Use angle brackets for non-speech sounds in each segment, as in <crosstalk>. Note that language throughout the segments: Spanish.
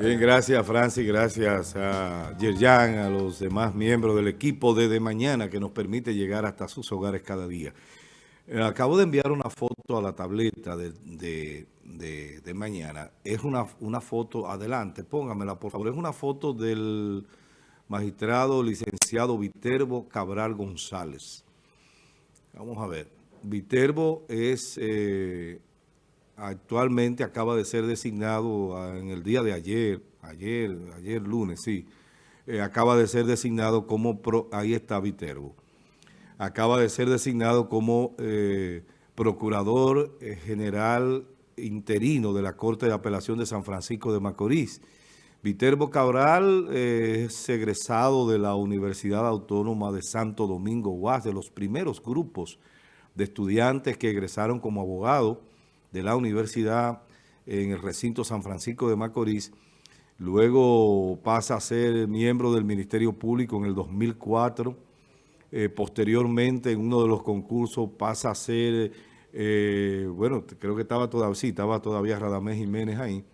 Bien, gracias Francis, gracias a Yerjan, a los demás miembros del equipo de De Mañana que nos permite llegar hasta sus hogares cada día. Eh, acabo de enviar una foto a la tableta de, de, Mañana. Es una, una foto, adelante, póngamela por favor. Es una foto del magistrado licenciado Viterbo Cabral González. Vamos a ver. Viterbo es... Eh, actualmente acaba de ser designado ah, en el día de ayer, ayer, ayer lunes, sí, eh, acaba de ser designado como, ahí está Viterbo, acaba de ser designado como eh, Procurador eh, General interino de la Corte de Apelación de San Francisco de Macorís. Viterbo Cabral es egresado de la Universidad Autónoma de Santo Domingo UAS, de los primeros grupos de estudiantes que egresaron como abogado de la universidad en el recinto San Francisco de Macorís. Luego pasa a ser miembro del Ministerio Público en el 2004. Eh, posteriormente, en uno de los concursos, pasa a ser, eh, bueno, creo que estaba todavía, sí, estaba todavía Radamés Jiménez ahí.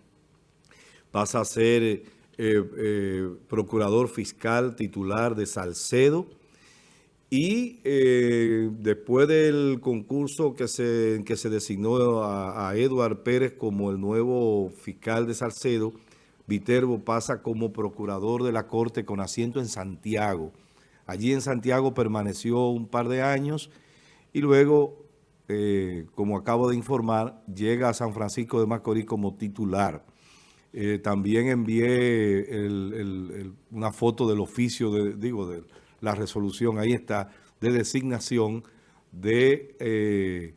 Pasa a ser eh, procurador fiscal titular de Salcedo y eh, después del concurso que se, que se designó a, a Eduard Pérez como el nuevo fiscal de Salcedo, Viterbo pasa como procurador de la Corte con asiento en Santiago. Allí en Santiago permaneció un par de años y luego, eh, como acabo de informar, llega a San Francisco de Macorís como titular. Eh, también envié una foto del oficio, de, digo, del la resolución, ahí está, de designación de eh,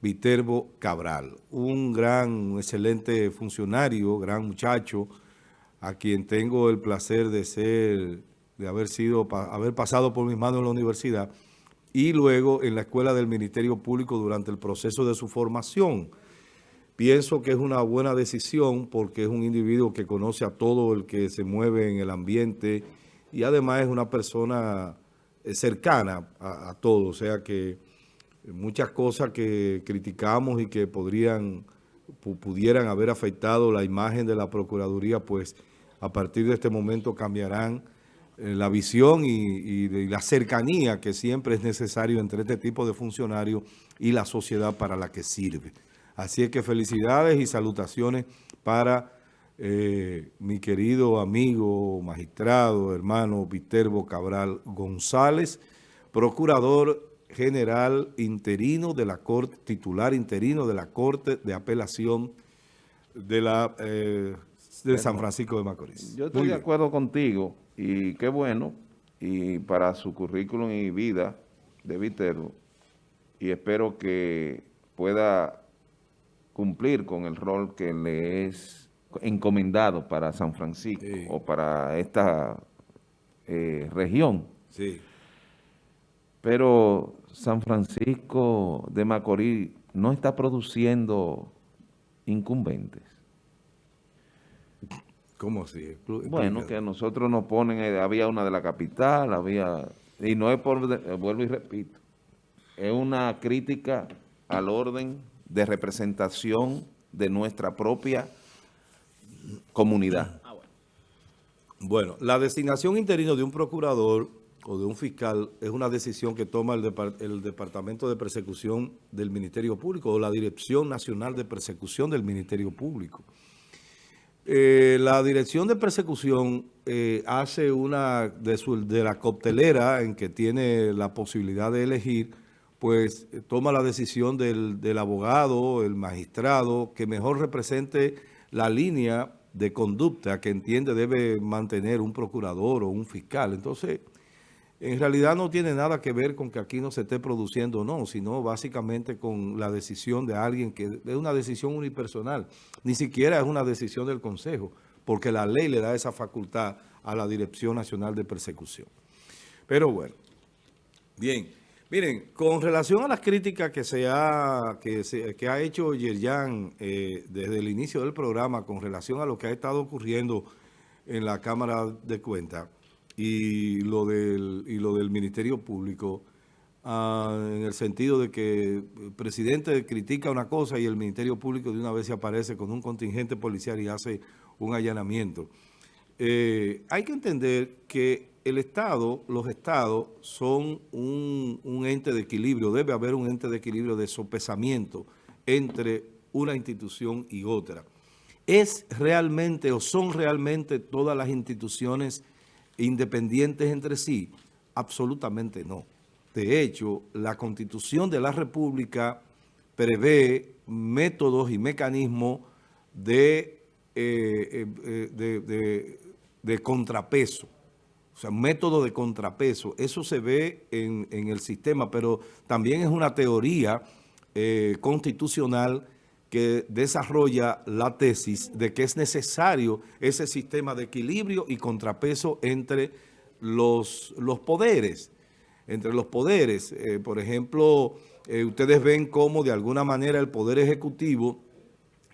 Viterbo Cabral, un gran, excelente funcionario, gran muchacho, a quien tengo el placer de ser, de haber sido, haber pasado por mis manos en la universidad y luego en la escuela del Ministerio Público durante el proceso de su formación. Pienso que es una buena decisión porque es un individuo que conoce a todo el que se mueve en el ambiente y además es una persona eh, cercana a, todo, o sea que muchas cosas que criticamos y que podrían pudieran haber afectado la imagen de la Procuraduría, pues a partir de este momento cambiarán eh, la visión y, la cercanía que siempre es necesario entre este tipo de funcionarios y la sociedad para la que sirve. Así es que felicidades y salutaciones para eh, mi querido amigo, magistrado, hermano Viterbo Cabral González, procurador general interino de la Corte, titular interino de la Corte de Apelación de la eh, de San Francisco de Macorís. Yo estoy de acuerdo contigo y qué bueno, y para su currículum y vida de Viterbo, y espero que pueda cumplir con el rol que le es encomendado para San Francisco o para esta eh, región. Sí. Pero San Francisco de Macorís no está produciendo incumbentes. ¿Cómo así? Bueno, que nosotros nos ponen, eh, había una de la capital, había, y no es por, vuelvo y repito, es una crítica al orden de representación de nuestra propia comunidad. Ah, bueno. la designación interino de un procurador o de un fiscal es una decisión que toma el, Departamento de Persecución del Ministerio Público o la Dirección Nacional de Persecución del Ministerio Público. Eh, la Dirección de Persecución eh, hace una de, de la coctelera en que tiene la posibilidad de elegir, pues toma la decisión del, del abogado, el magistrado, que mejor represente la línea de conducta que entiende debe mantener un procurador o un fiscal. Entonces, en realidad no tiene nada que ver con que aquí no se esté produciendo o no, sino básicamente con la decisión de alguien que es una decisión unipersonal. Ni siquiera es una decisión del Consejo, porque la ley le da esa facultad a la Dirección Nacional de Persecución. Pero bueno, bien. Miren, con relación a las críticas que se ha, que que ha hecho Yerjan eh, desde el inicio del programa con relación a lo que ha estado ocurriendo en la Cámara de Cuentas y lo del, y lo del Ministerio Público, ah, en el sentido de que el presidente critica una cosa y el Ministerio Público de una vez se aparece con un contingente policial y hace un allanamiento. Eh, hay que entender que el Estado, los Estados son un, ente de equilibrio, debe haber un ente de equilibrio de sopesamiento entre una institución y otra. ¿Es realmente o son realmente todas las instituciones independientes entre sí? Absolutamente no. De hecho, la Constitución de la República prevé métodos y mecanismos de, eh, eh, de, contrapeso. O sea, método de contrapeso. Eso se ve en, en, el sistema, pero también es una teoría eh, constitucional que desarrolla la tesis de que es necesario ese sistema de equilibrio y contrapeso entre los, los poderes. Entre los poderes, eh, por ejemplo, eh, ustedes ven cómo de alguna manera el poder ejecutivo,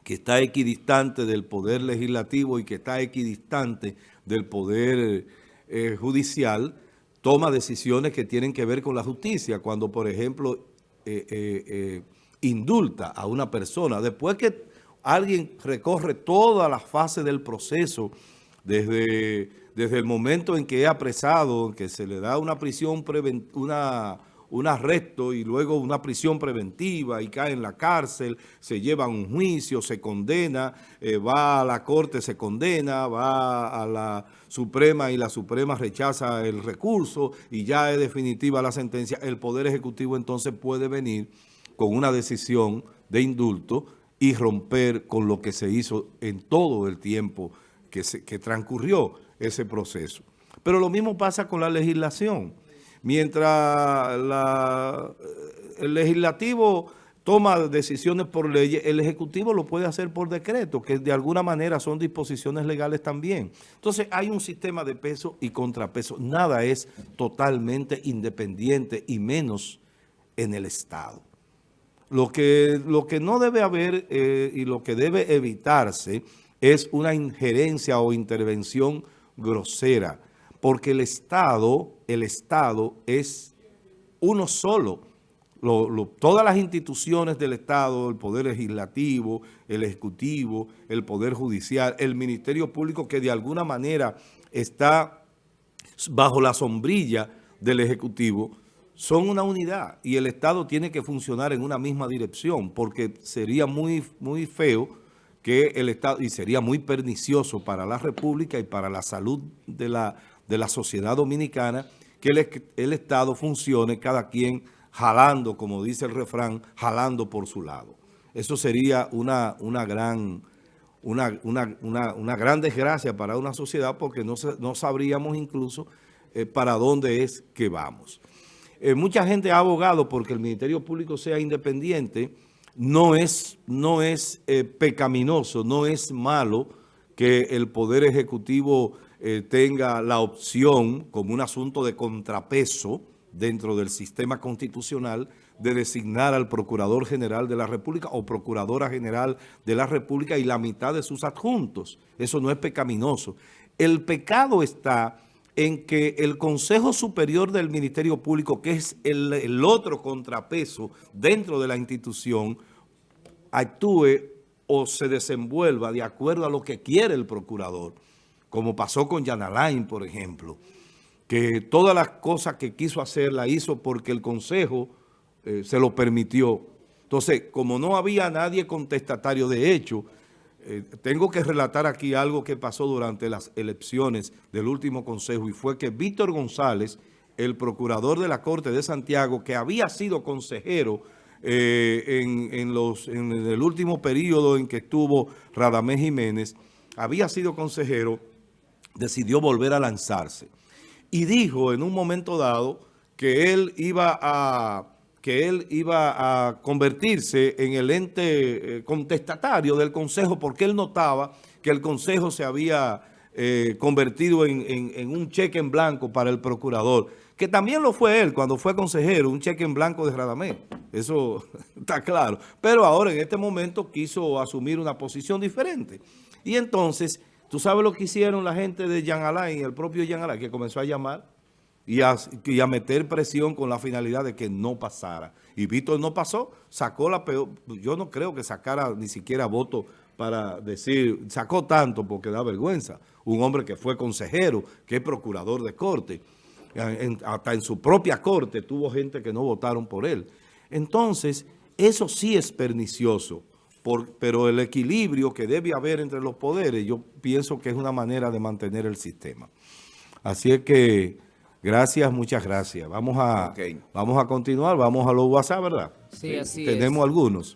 que está equidistante del poder legislativo y que está equidistante del poder eh, judicial, toma decisiones que tienen que ver con la justicia. Cuando, por ejemplo, indulta a una persona, después que alguien recorre toda la fase del proceso, desde, desde el momento en que es apresado, que se le da una prisión, una, un arresto y luego una prisión preventiva y cae en la cárcel, se lleva un juicio, se condena, eh, va a la corte, se condena, va a la Suprema y la Suprema rechaza el recurso y ya es definitiva la sentencia, el Poder Ejecutivo entonces puede venir con una decisión de indulto y romper con lo que se hizo en todo el tiempo que, se, que transcurrió ese proceso. Pero lo mismo pasa con la legislación. Mientras la, el legislativo toma decisiones por ley, el Ejecutivo lo puede hacer por decreto, que de alguna manera son disposiciones legales también. Entonces hay un sistema de peso y contrapeso. Nada es totalmente independiente y menos en el Estado. Lo que, lo que no debe haber eh, y lo que debe evitarse es una injerencia o intervención grosera, porque el Estado, el Estado es uno solo. todas las instituciones del Estado, el Poder Legislativo, el Ejecutivo, el Poder Judicial, el Ministerio Público que de alguna manera está bajo la sombrilla del Ejecutivo, son una unidad y el Estado tiene que funcionar en una misma dirección porque sería muy, muy feo que el Estado, y sería muy pernicioso para la República y para la salud de la, de la sociedad dominicana, que el, el Estado funcione cada quien jalando, como dice el refrán, jalando por su lado. Eso sería una, una gran... Una, una, una, una, gran desgracia para una sociedad porque no, no sabríamos incluso eh, para dónde es que vamos. Eh, mucha gente ha abogado porque el Ministerio Público sea independiente. No es, no es eh, pecaminoso, no es malo que el Poder Ejecutivo eh, tenga la opción, como un asunto de contrapeso dentro del sistema constitucional, de designar al Procurador General de la República o Procuradora General de la República y la mitad de sus adjuntos. Eso no es pecaminoso. El pecado está en que el Consejo Superior del Ministerio Público, que es el, otro contrapeso dentro de la institución, actúe o se desenvuelva de acuerdo a lo que quiere el procurador, como pasó con Jan Alain, por ejemplo, que todas las cosas que quiso hacer la hizo porque el Consejo eh, se lo permitió. Entonces, como no había nadie contestatario de hecho, eh, tengo que relatar aquí algo que pasó durante las elecciones del último consejo y fue que Víctor González, el procurador de la Corte de Santiago, que había sido consejero eh, en, en el último periodo en que estuvo Radamés Jiménez, había sido consejero, decidió volver a lanzarse. Y dijo en un momento dado que él iba a que él iba a convertirse en el ente eh, contestatario del Consejo porque él notaba que el Consejo se había eh, convertido en, un cheque en blanco para el procurador, que también lo fue él cuando fue consejero, un cheque en blanco de Radamés, eso <laughs> está claro. Pero ahora en este momento quiso asumir una posición diferente. Y entonces, ¿tú sabes lo que hicieron la gente de Jean Alain, el propio Jean Alain, que comenzó a llamar y a, meter presión con la finalidad de que no pasara. Y Víctor no pasó, sacó la peor, yo no creo que sacara ni siquiera voto para decir, sacó tanto porque da vergüenza. Un hombre que fue consejero, que es procurador de corte, hasta en su propia corte tuvo gente que no votaron por él. Entonces, eso sí es pernicioso, por- pero el equilibrio que debe haber entre los poderes, yo pienso que es una manera de mantener el sistema. Así es que, gracias, muchas gracias. Vamos a, vamos a continuar, vamos a los WhatsApp, ¿verdad? Sí, así Tenemos es. algunos.